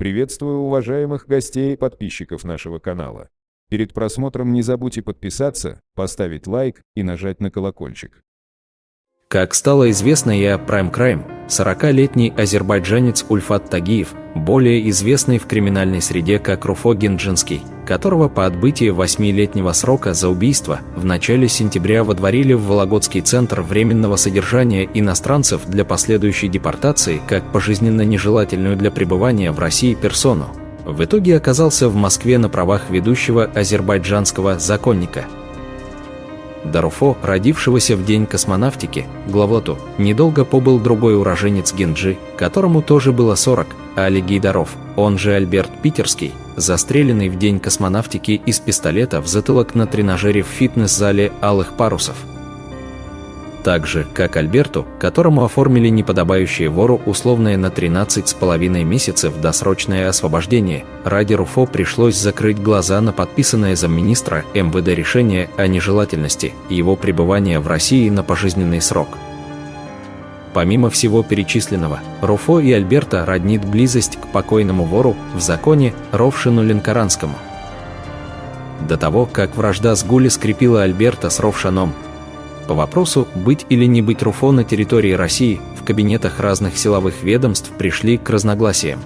Приветствую уважаемых гостей и подписчиков нашего канала. Перед просмотром не забудьте подписаться, поставить лайк и нажать на колокольчик. Как стало известно о Prime Crime, 40-летний азербайджанец Ульфат Тагиев, более известный в криминальной среде как Руфо Гинджинский, которого по отбытии 8-летнего срока за убийство в начале сентября водворили в Вологодский центр временного содержания иностранцев для последующей депортации как пожизненно нежелательную для пребывания в России персону, в итоге оказался в Москве на правах ведущего азербайджанского законника – Даруфо, родившегося в день космонавтики, главлоту, недолго побыл другой уроженец Генджи, которому тоже было 40, Али Гейдаров, он же Альберт Питерский, застреленный в день космонавтики из пистолета в затылок на тренажере в фитнес-зале «Алых парусов» так же, как Альберту, которому оформили неподобающее вору условное на 13 с половиной месяцев досрочное освобождение, ради Руфо пришлось закрыть глаза на подписанное замминистра МВД решение о нежелательности его пребывания в России на пожизненный срок. Помимо всего перечисленного, Руфо и Альберта роднит близость к покойному вору в законе Ровшину Ленкоранскому. До того, как вражда с Гули скрепила Альберта с Ровшаном, по вопросу, быть или не быть РУФО на территории России, в кабинетах разных силовых ведомств пришли к разногласиям.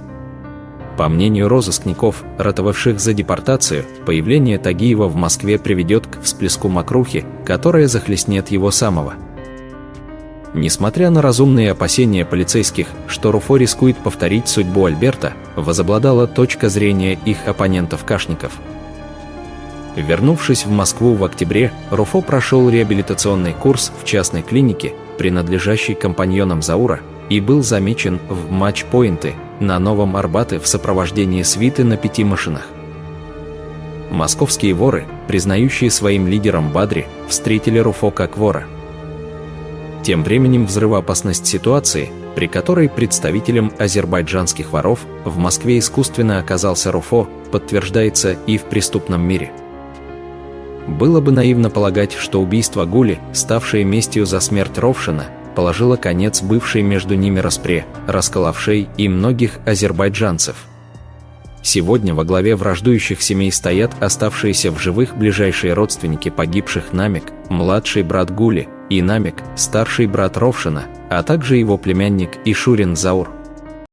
По мнению розыскников, ратовавших за депортацию, появление Тагиева в Москве приведет к всплеску мокрухи, которая захлестнет его самого. Несмотря на разумные опасения полицейских, что Руфо рискует повторить судьбу Альберта, возобладала точка зрения их оппонентов-кашников – Вернувшись в Москву в октябре, Руфо прошел реабилитационный курс в частной клинике, принадлежащей компаньонам Заура, и был замечен в матч-поинты на Новом Арбате в сопровождении свиты на пяти машинах. Московские воры, признающие своим лидером Бадри, встретили Руфо как вора. Тем временем взрывоопасность ситуации, при которой представителем азербайджанских воров в Москве искусственно оказался Руфо, подтверждается и в преступном мире – было бы наивно полагать, что убийство Гули, ставшее местью за смерть Ровшина, положило конец бывшей между ними распре, расколовшей и многих азербайджанцев. Сегодня во главе враждующих семей стоят оставшиеся в живых ближайшие родственники погибших Намик, младший брат Гули, и Намик, старший брат Ровшина, а также его племянник Ишурин Заур.